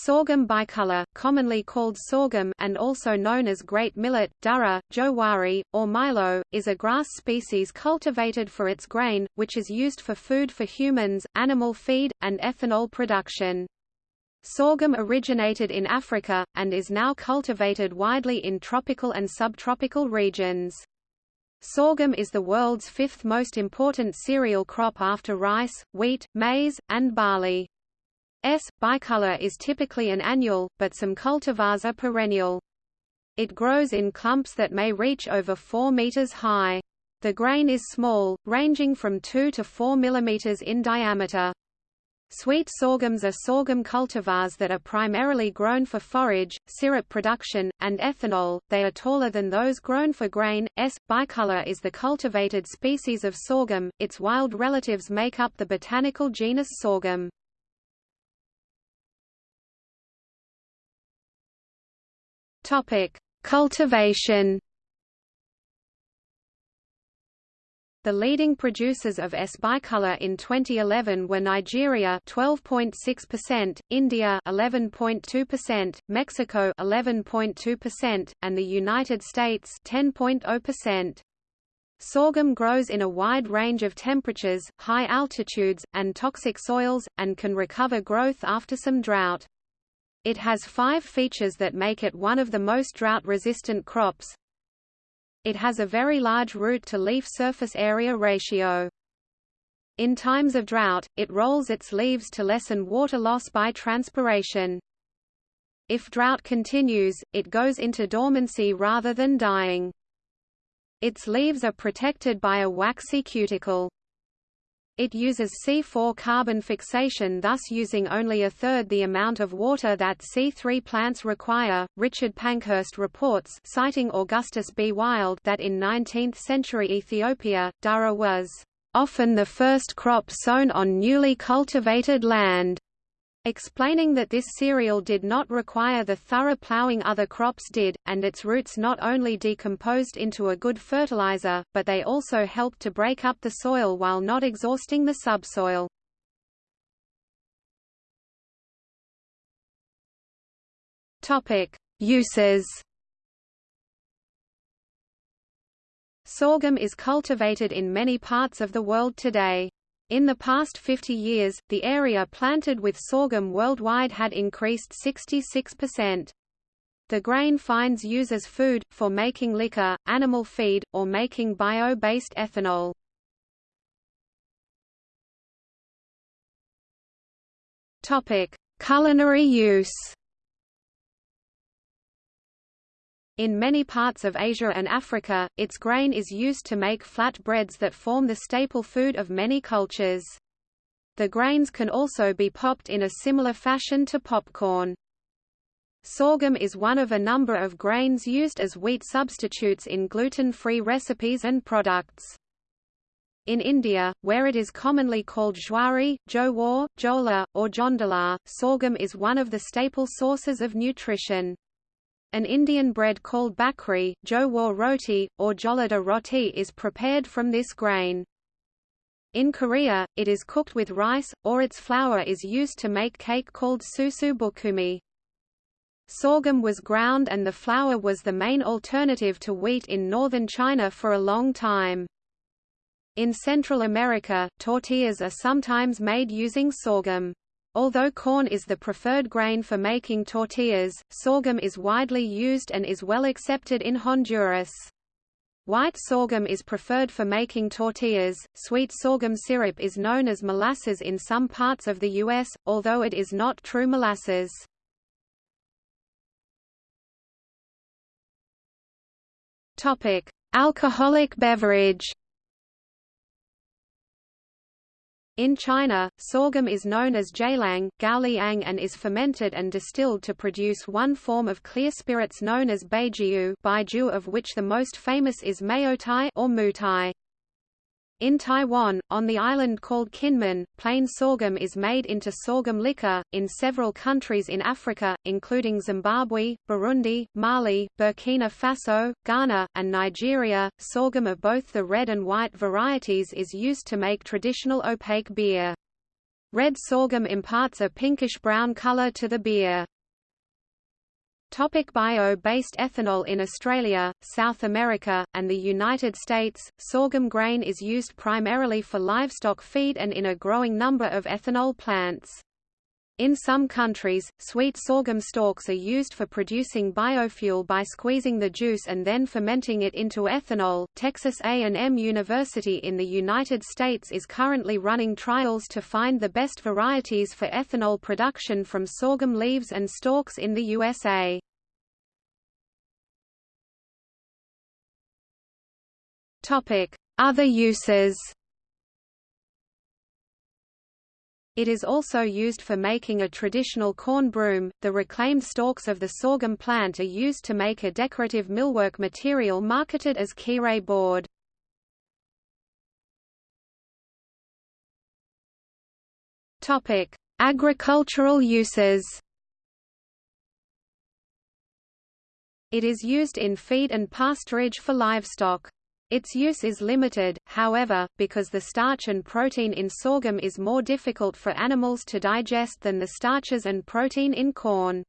Sorghum bicolor, commonly called sorghum and also known as great millet, durra, jowari, or milo, is a grass species cultivated for its grain, which is used for food for humans, animal feed, and ethanol production. Sorghum originated in Africa, and is now cultivated widely in tropical and subtropical regions. Sorghum is the world's fifth most important cereal crop after rice, wheat, maize, and barley. S. bicolor is typically an annual, but some cultivars are perennial. It grows in clumps that may reach over 4 meters high. The grain is small, ranging from 2 to 4 millimeters in diameter. Sweet sorghums are sorghum cultivars that are primarily grown for forage, syrup production, and ethanol. They are taller than those grown for grain. S. bicolor is the cultivated species of sorghum. Its wild relatives make up the botanical genus Sorghum. Topic: Cultivation. The leading producers of S bicolor in 2011 were Nigeria 12.6%, India 11.2%, Mexico 11.2%, and the United States 10.0%. Sorghum grows in a wide range of temperatures, high altitudes, and toxic soils, and can recover growth after some drought. It has five features that make it one of the most drought-resistant crops. It has a very large root-to-leaf surface area ratio. In times of drought, it rolls its leaves to lessen water loss by transpiration. If drought continues, it goes into dormancy rather than dying. Its leaves are protected by a waxy cuticle. It uses C4 carbon fixation thus using only a third the amount of water that C3 plants require. Richard Pankhurst reports citing Augustus B. Wylde that in 19th-century Ethiopia, durra was often the first crop sown on newly cultivated land explaining that this cereal did not require the thorough plowing other crops did, and its roots not only decomposed into a good fertilizer, but they also helped to break up the soil while not exhausting the subsoil. Uses Sorghum is cultivated in many parts of the world today. In the past 50 years, the area planted with sorghum worldwide had increased 66%. The grain finds use as food, for making liquor, animal feed, or making bio-based ethanol. Culinary use In many parts of Asia and Africa, its grain is used to make flat breads that form the staple food of many cultures. The grains can also be popped in a similar fashion to popcorn. Sorghum is one of a number of grains used as wheat substitutes in gluten-free recipes and products. In India, where it is commonly called jowari, jowar, jola, or jondala, sorghum is one of the staple sources of nutrition. An Indian bread called bakri, jowar roti, or jolada roti is prepared from this grain. In Korea, it is cooked with rice, or its flour is used to make cake called susu bukumi. Sorghum was ground and the flour was the main alternative to wheat in northern China for a long time. In Central America, tortillas are sometimes made using sorghum. Although corn is the preferred grain for making tortillas, sorghum is widely used and is well accepted in Honduras. White sorghum is preferred for making tortillas. Sweet sorghum syrup is known as molasses in some parts of the U.S., although it is not true molasses. Topic: Alcoholic beverage. In China, sorghum is known as jialang, gaoliang and is fermented and distilled to produce one form of clear spirits known as baijiu baijiu of which the most famous is maotai or mutai. In Taiwan, on the island called Kinmen, plain sorghum is made into sorghum liquor. In several countries in Africa, including Zimbabwe, Burundi, Mali, Burkina Faso, Ghana, and Nigeria, sorghum of both the red and white varieties is used to make traditional opaque beer. Red sorghum imparts a pinkish-brown color to the beer. Bio-based ethanol In Australia, South America, and the United States, sorghum grain is used primarily for livestock feed and in a growing number of ethanol plants. In some countries, sweet sorghum stalks are used for producing biofuel by squeezing the juice and then fermenting it into ethanol. Texas A&M University in the United States is currently running trials to find the best varieties for ethanol production from sorghum leaves and stalks in the USA. Topic: Other uses. It is also used for making a traditional corn broom. The reclaimed stalks of the sorghum plant are used to make a decorative millwork material marketed as kirei board. Topic: Agricultural uses. It is used in feed and pasturage for livestock. Its use is limited, however, because the starch and protein in sorghum is more difficult for animals to digest than the starches and protein in corn.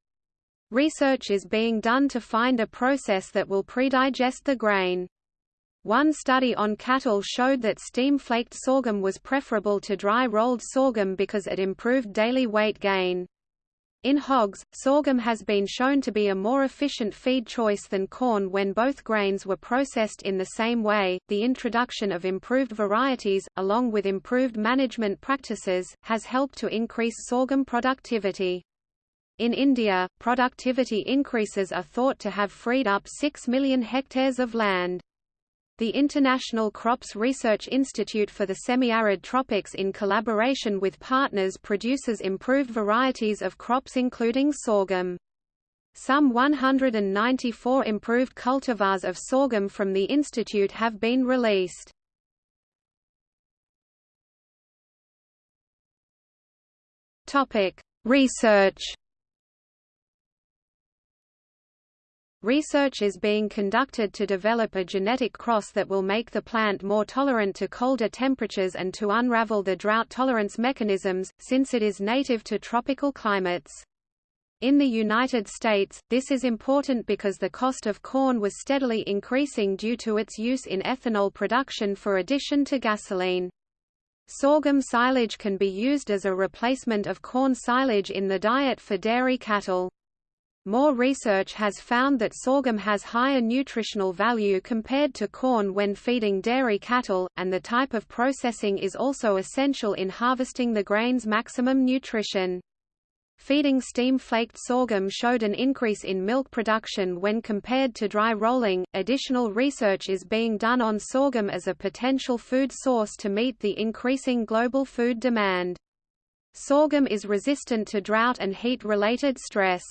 Research is being done to find a process that will predigest the grain. One study on cattle showed that steam-flaked sorghum was preferable to dry-rolled sorghum because it improved daily weight gain. In hogs, sorghum has been shown to be a more efficient feed choice than corn when both grains were processed in the same way. The introduction of improved varieties, along with improved management practices, has helped to increase sorghum productivity. In India, productivity increases are thought to have freed up 6 million hectares of land. The International Crops Research Institute for the Semi-Arid Tropics in collaboration with partners produces improved varieties of crops including sorghum. Some 194 improved cultivars of sorghum from the institute have been released. Research Research is being conducted to develop a genetic cross that will make the plant more tolerant to colder temperatures and to unravel the drought tolerance mechanisms, since it is native to tropical climates. In the United States, this is important because the cost of corn was steadily increasing due to its use in ethanol production for addition to gasoline. Sorghum silage can be used as a replacement of corn silage in the diet for dairy cattle. More research has found that sorghum has higher nutritional value compared to corn when feeding dairy cattle, and the type of processing is also essential in harvesting the grain's maximum nutrition. Feeding steam-flaked sorghum showed an increase in milk production when compared to dry rolling. Additional research is being done on sorghum as a potential food source to meet the increasing global food demand. Sorghum is resistant to drought and heat-related stress.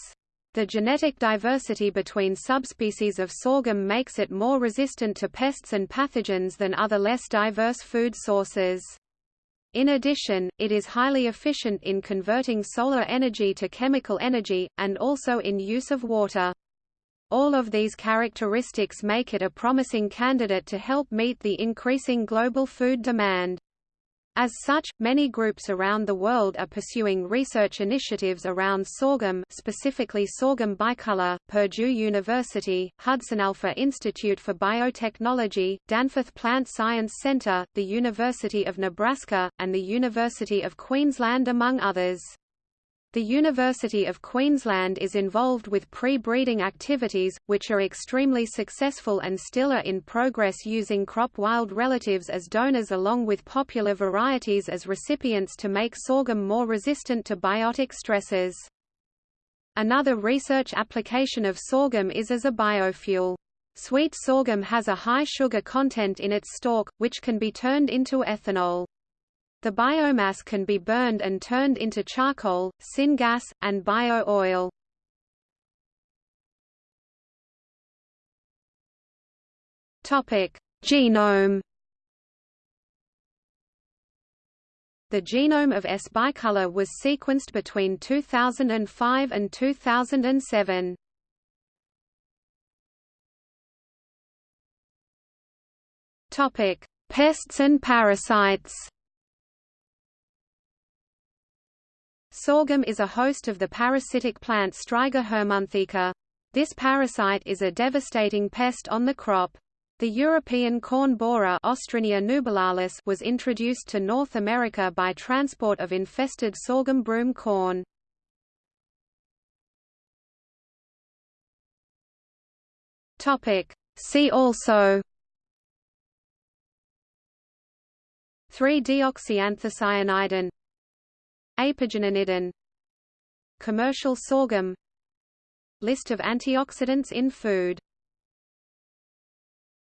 The genetic diversity between subspecies of sorghum makes it more resistant to pests and pathogens than other less diverse food sources. In addition, it is highly efficient in converting solar energy to chemical energy, and also in use of water. All of these characteristics make it a promising candidate to help meet the increasing global food demand. As such, many groups around the world are pursuing research initiatives around sorghum specifically sorghum bicolor, Purdue University, Hudson Alpha Institute for Biotechnology, Danforth Plant Science Center, the University of Nebraska, and the University of Queensland among others. The University of Queensland is involved with pre-breeding activities, which are extremely successful and still are in progress using crop wild relatives as donors along with popular varieties as recipients to make sorghum more resistant to biotic stresses. Another research application of sorghum is as a biofuel. Sweet sorghum has a high sugar content in its stalk, which can be turned into ethanol. The biomass can be burned and turned into charcoal, syngas, and bio-oil. Genome The genome of S. bicolor was sequenced between 2005 and 2007. Topic: Pests and parasites. Sorghum is a host of the parasitic plant Striga hermonthica. This parasite is a devastating pest on the crop. The European corn borer nubilalis was introduced to North America by transport of infested sorghum broom corn. Topic. See also 3-deoxyanthocyanidin Apigeninidin. Commercial sorghum. List of antioxidants in food